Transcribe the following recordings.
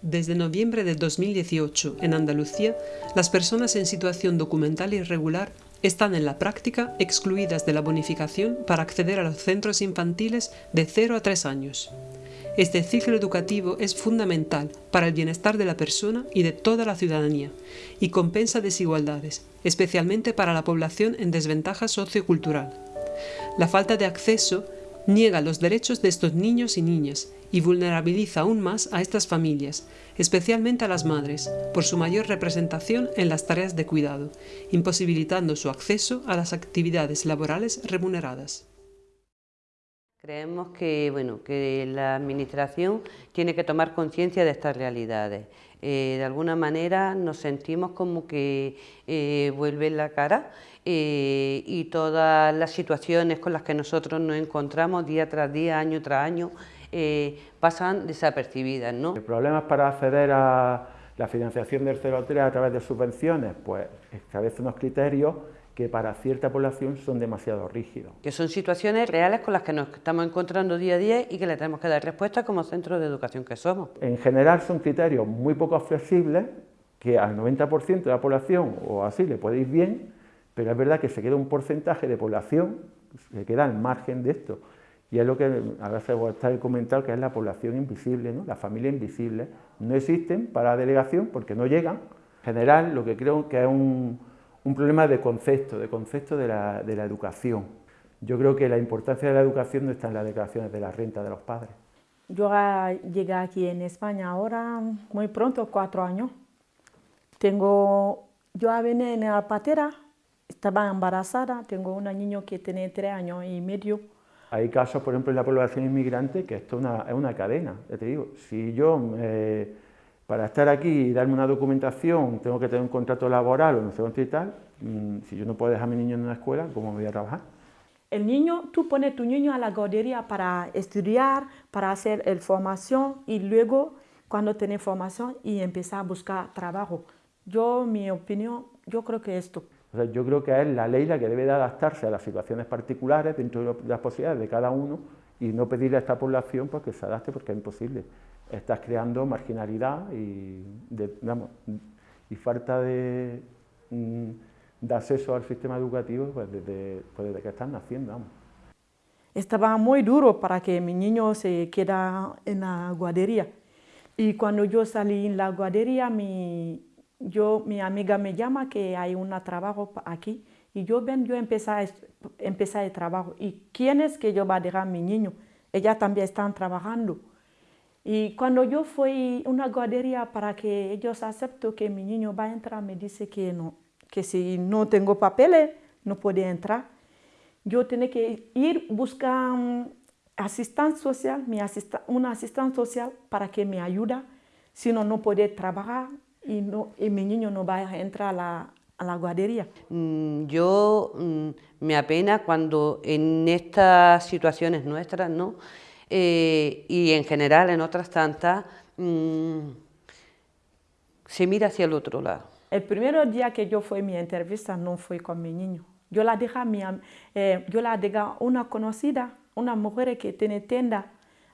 Desde noviembre de 2018, en Andalucía, las personas en situación documental irregular están en la práctica excluidas de la bonificación para acceder a los centros infantiles de 0 a 3 años. Este ciclo educativo es fundamental para el bienestar de la persona y de toda la ciudadanía y compensa desigualdades, especialmente para la población en desventaja sociocultural. La falta de acceso niega los derechos de estos niños y niñas y vulnerabiliza aún más a estas familias, especialmente a las madres, por su mayor representación en las tareas de cuidado, imposibilitando su acceso a las actividades laborales remuneradas. Creemos que, bueno, que la Administración tiene que tomar conciencia de estas realidades. Eh, de alguna manera nos sentimos como que eh, vuelve la cara eh, y todas las situaciones con las que nosotros nos encontramos día tras día, año tras año, eh, pasan desapercibidas. ¿no? ¿El problema para acceder a la financiación del 03 a través de subvenciones? Pues establece unos criterios que para cierta población son demasiado rígidos. Que son situaciones reales con las que nos estamos encontrando día a día y que le tenemos que dar respuesta como centro de educación que somos. En general son criterios muy poco flexibles que al 90% de la población o así le puede ir bien, pero es verdad que se queda un porcentaje de población que queda al margen de esto. Y es lo que a veces está comentado que es la población invisible, ¿no? la familia invisible. No existen para la delegación porque no llegan. En general, lo que creo que es un, problema de concepto, de concepto de la, de la, educación. Yo creo que la importancia de la educación no está en las declaraciones de la renta de los padres. Yo llegué aquí en España ahora muy pronto, cuatro años. Tengo, yo vine en la patera, estaba embarazada, tengo una niña que tiene tres años y medio hay casos, por ejemplo, en la población inmigrante que esto es una, cadena, ya te digo. Si yo, eh, para estar aquí y darme una documentación, tengo que tener un contrato laboral o no sé qué y tal, mm, si yo no puedo dejar a mi niño en una escuela, ¿cómo voy a trabajar? El niño, tú pones tu niño a la guardería para estudiar, para hacer el formación y luego, cuando tiene formación, y empezar a buscar trabajo. Yo, mi opinión, yo creo que esto yo creo que es la ley la que debe de adaptarse a las situaciones particulares dentro de las posibilidades de cada uno y no pedirle a esta población pues, que se adapte porque es imposible. Estás creando marginalidad y, falta de, mm, de, acceso al sistema educativo pues, desde, pues, desde que están naciendo. Estaba muy duro para que mi niño se quedara en la guardería. Y cuando yo salí en la guardería, mi, yo, mi amiga me llama que hay un trabajo aquí y yo ven, yo empecé, empecé el trabajo. ¿Y quién es que yo va a dejar a mi niño? Ella también están trabajando. Y cuando yo fui a una guardería para que ellos acepten que mi niño va a entrar, me dice que no, que si no tengo papeles no puede entrar. Yo tengo que ir buscar um, social, mi una asistente social para que me ayude, si no, no puede trabajar y, no, y mi niño no va a entrar a la, a la guardería. Mm, yo mm, me apena cuando en estas situaciones nuestras, ¿no? Eh, y en general en otras tantas, mm, se mira hacia el otro lado. El primer día que yo fui a mi entrevista no fui con mi niño. Yo la dejé, mi, eh, yo la dejé una conocida, una mujer que tiene tienda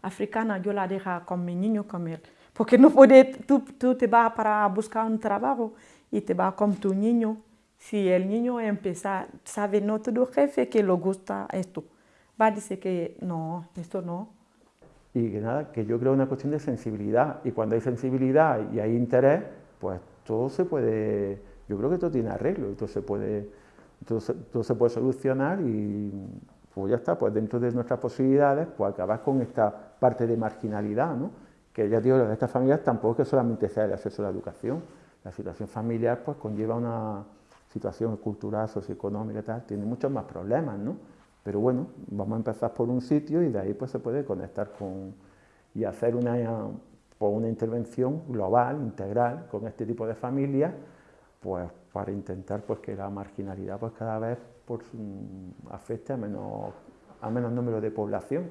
africana, yo la dejé con mi niño, con él. Porque no puede, tú, tú te vas para buscar un trabajo y te vas con tu niño. Si el niño empieza, sabe, no todo jefe que le gusta esto, va a decir que no, esto no. Y que nada, que yo creo una cuestión de sensibilidad. Y cuando hay sensibilidad y hay interés, pues todo se puede, yo creo que todo tiene arreglo y todo se puede, todo se puede solucionar y pues ya está, pues dentro de nuestras posibilidades, pues acabar con esta parte de marginalidad, ¿no? que ya digo, de estas familias tampoco es que solamente sea el acceso a la educación, la situación familiar pues conlleva una situación cultural, socioeconómica y tal, tiene muchos más problemas, ¿no? Pero bueno, vamos a empezar por un sitio y de ahí pues se puede conectar con y hacer una, pues, una intervención global, integral, con este tipo de familias, pues para intentar pues que la marginalidad pues cada vez por, afecte a menos, a menos número de población.